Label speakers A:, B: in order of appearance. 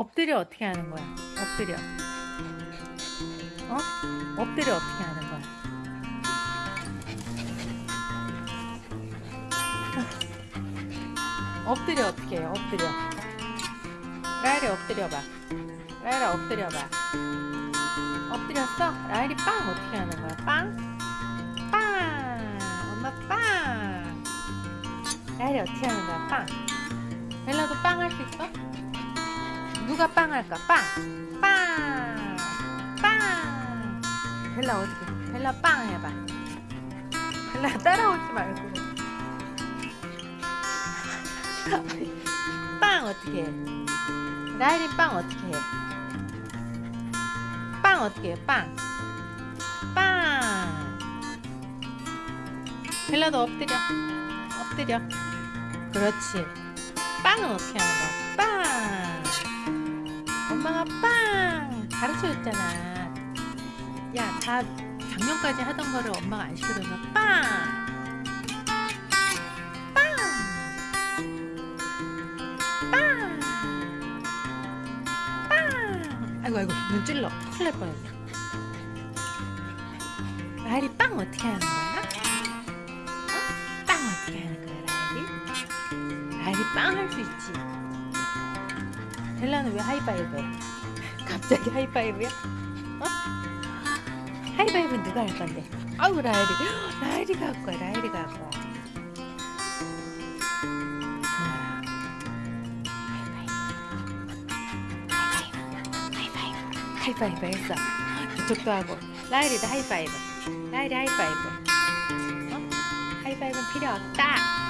A: 엎드려 어떻게 하는 거야? 엎드려. 어? 엎드려 어떻게 하는 거야? 엎드려 어떻게 해? 엎드려. 라일이 엎드려봐. 라일아 엎드려봐. 엎드렸어? 라일이 빵 어떻게 하는 거야? 빵? 빵! 엄마 빵! 라일이 어떻게 하는 거야? 빵! 벨라도 빵 할 수 있어? 누가 빵 할까? 빵! 빵! 빵! 벨라 어떻게? 벨라 빵 해봐. 벨라 따라오지 말고. 빵 어떻게 해? 라일이 빵 어떻게 해? 빵 어떻게 해? 빵! 빵! 벨라도 엎드려. 엎드려. 그렇지. 빵은 어떻게 하는 거야? 빵! 엄마가 빵! 가르쳐 줬잖아. 야, 다 작년까지 하던 거를 엄마가 안 시켜줘서 빵! 빵! 빵! 빵! 아이고, 아이고, 눈 찔러. 큰일 날 뻔했네. 라일이 빵 어떻게 하는 거야? 어? 빵 어떻게 하는 거야, 라일이? 라일이 빵 할 수 있지. 벨라는 왜 하이파이브 해? 갑자기 하이파이브야? 어? 하이파이브는 누가 할 건데? 아우 라일이 라일이가 할 거야 라일이가 할 거야. 하이파이브 했어 이쪽도 하고 라일이도 하이파이브 라일이 하이파이브 어? 하이파이브는 필요 없다